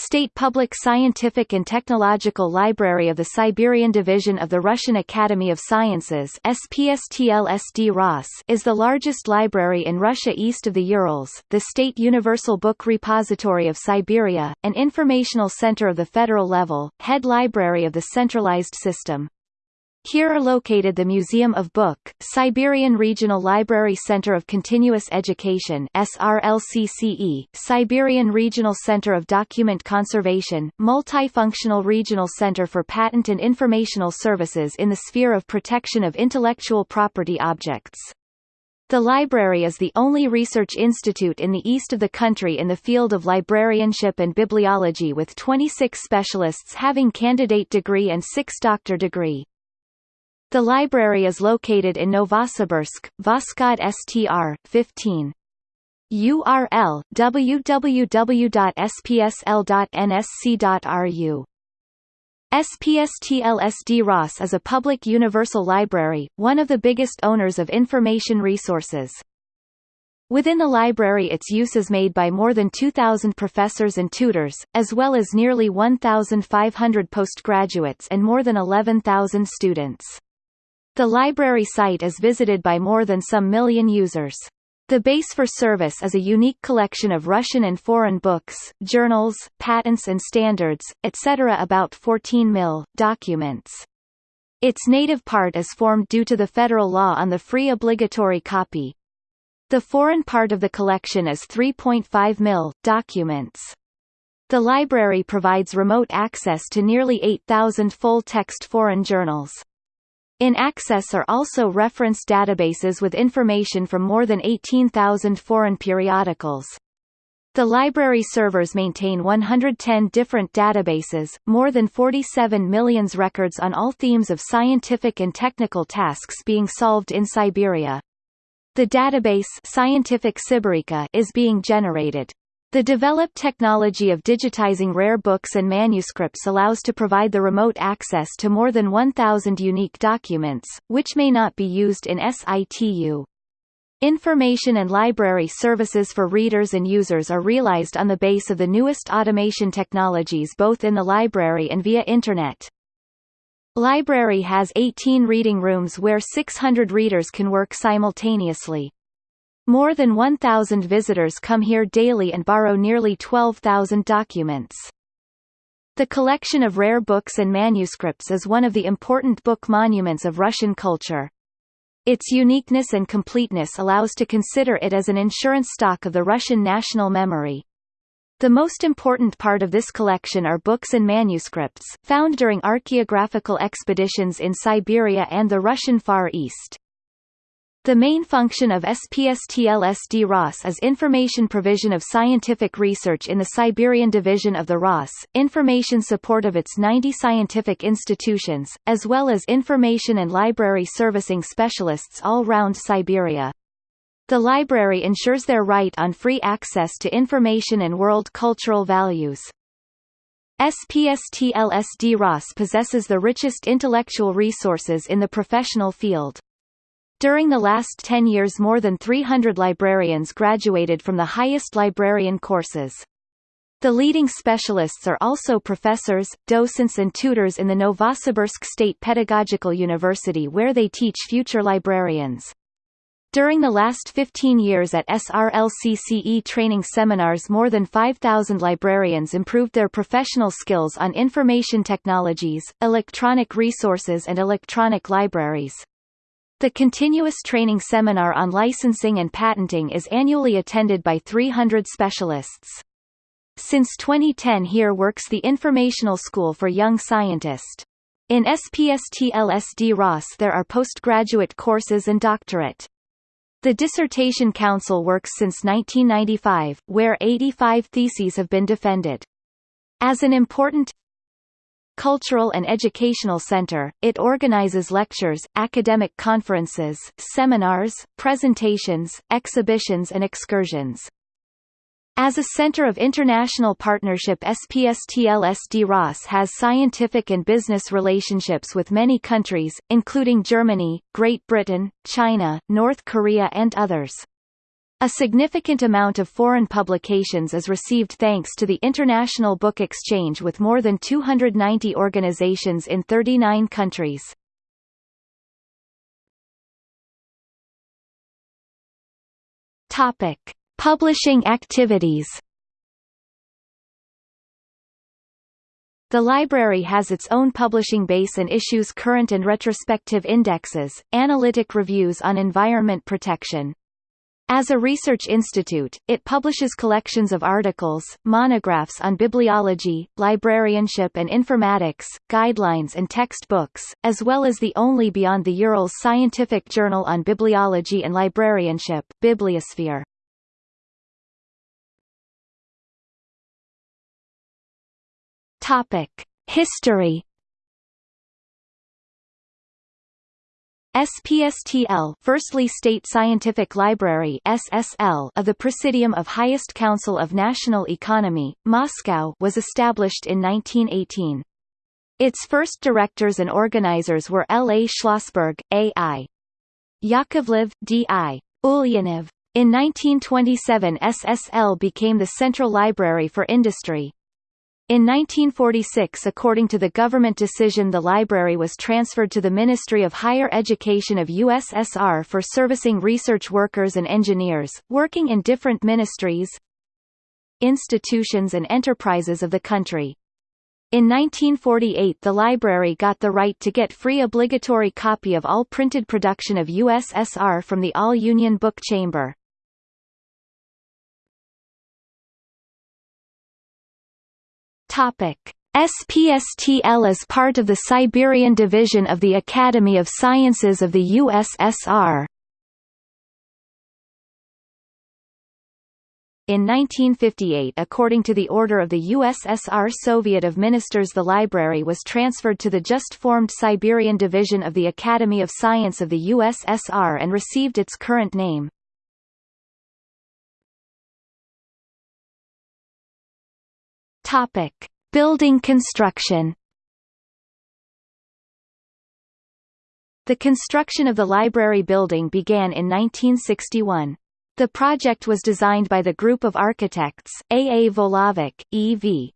State Public Scientific and Technological Library of the Siberian Division of the Russian Academy of Sciences is the largest library in Russia east of the Urals, the State Universal Book Repository of Siberia, an informational center of the federal level, head library of the centralized system. Here are located the Museum of Book, Siberian Regional Library Center of Continuous Education SRLCCE, Siberian Regional Center of Document Conservation, Multifunctional Regional Center for Patent and Informational Services in the sphere of protection of intellectual property objects. The library is the only research institute in the east of the country in the field of librarianship and bibliology with 26 specialists having candidate degree and 6 doctor degree. The library is located in Novosibirsk, Voskhod Str. 15. URL www.spsl.nsc.ru SPSTLSD ROS is a public universal library, one of the biggest owners of information resources. Within the library its use is made by more than 2,000 professors and tutors, as well as nearly 1,500 postgraduates and more than 11,000 students. The library site is visited by more than some million users. The base for service is a unique collection of Russian and foreign books, journals, patents and standards, etc. about 14 mil, documents. Its native part is formed due to the federal law on the free obligatory copy. The foreign part of the collection is 3.5 mil, documents. The library provides remote access to nearly 8,000 full-text foreign journals. In Access are also reference databases with information from more than 18,000 foreign periodicals. The library servers maintain 110 different databases, more than 47 million records on all themes of scientific and technical tasks being solved in Siberia. The database Scientific Siberica is being generated. The developed technology of digitizing rare books and manuscripts allows to provide the remote access to more than 1,000 unique documents, which may not be used in situ. Information and library services for readers and users are realized on the base of the newest automation technologies both in the library and via Internet. Library has 18 reading rooms where 600 readers can work simultaneously. More than 1,000 visitors come here daily and borrow nearly 12,000 documents. The collection of rare books and manuscripts is one of the important book monuments of Russian culture. Its uniqueness and completeness allows to consider it as an insurance stock of the Russian national memory. The most important part of this collection are books and manuscripts, found during archaeographical expeditions in Siberia and the Russian Far East. The main function of SPSTLSD ROS is information provision of scientific research in the Siberian division of the ROS, information support of its 90 scientific institutions, as well as information and library servicing specialists all round Siberia. The library ensures their right on free access to information and world cultural values. SPSTLSD ROS possesses the richest intellectual resources in the professional field. During the last 10 years more than 300 librarians graduated from the highest librarian courses. The leading specialists are also professors, docents and tutors in the Novosibirsk State Pedagogical University where they teach future librarians. During the last 15 years at SRLCCE training seminars more than 5,000 librarians improved their professional skills on information technologies, electronic resources and electronic libraries. The continuous training seminar on licensing and patenting is annually attended by 300 specialists. Since 2010 here works the Informational School for Young Scientist. In SPSTLSD Ross there are postgraduate courses and doctorate. The Dissertation Council works since 1995, where 85 theses have been defended. As an important cultural and educational center, it organizes lectures, academic conferences, seminars, presentations, exhibitions and excursions. As a center of international partnership SPSTLSD ROS has scientific and business relationships with many countries, including Germany, Great Britain, China, North Korea and others. A significant amount of foreign publications is received thanks to the International Book Exchange with more than 290 organizations in 39 countries. Topic: Publishing activities. The library has its own publishing base and issues current and retrospective indexes, analytic reviews on environment protection, as a research institute, it publishes collections of articles, monographs on bibliology, librarianship and informatics, guidelines and textbooks, as well as the only Beyond the Urals scientific journal on bibliology and librarianship, Bibliosphere. Topic: History SPSTL firstly State Scientific Library SSL of the Presidium of Highest Council of National Economy, Moscow was established in 1918. Its first directors and organizers were L. A. Schlossberg, A. I. Yakovlev, D. I. Ulyanov. In 1927 SSL became the Central Library for Industry. In 1946 according to the government decision the library was transferred to the Ministry of Higher Education of USSR for servicing research workers and engineers, working in different ministries, institutions and enterprises of the country. In 1948 the library got the right to get free obligatory copy of all printed production of USSR from the All-Union Book Chamber. Topic: SPSTL is part of the Siberian Division of the Academy of Sciences of the USSR. In 1958 according to the order of the USSR Soviet of Ministers the library was transferred to the just-formed Siberian Division of the Academy of Science of the USSR and received its current name. Topic: Building construction. The construction of the library building began in 1961. The project was designed by the group of architects, A. A. Volovic, E. V.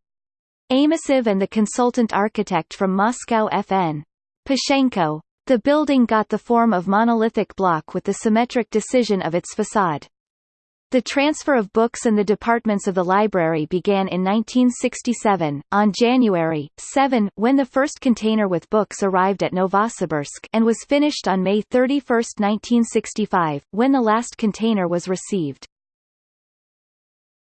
Amosov and the consultant architect from Moscow F. N. Pashenko. The building got the form of monolithic block with the symmetric decision of its facade. The transfer of books and the departments of the library began in 1967, on January 7 when the first container with books arrived at Novosibirsk and was finished on May 31, 1965, when the last container was received.